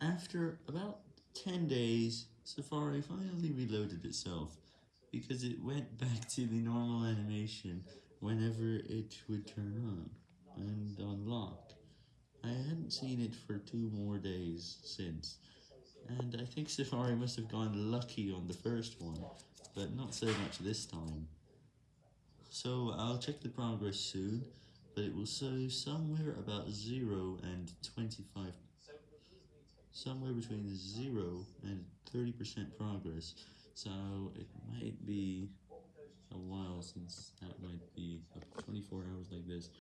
After about 10 days, Safari finally reloaded itself, because it went back to the normal animation whenever it would turn on, and unlock. I hadn't seen it for two more days since, and I think Safari must have gone lucky on the first one, but not so much this time. So I'll check the progress soon, but it will show somewhere about 0 and 25, somewhere between 0 and 30% progress, so it might be a while since that might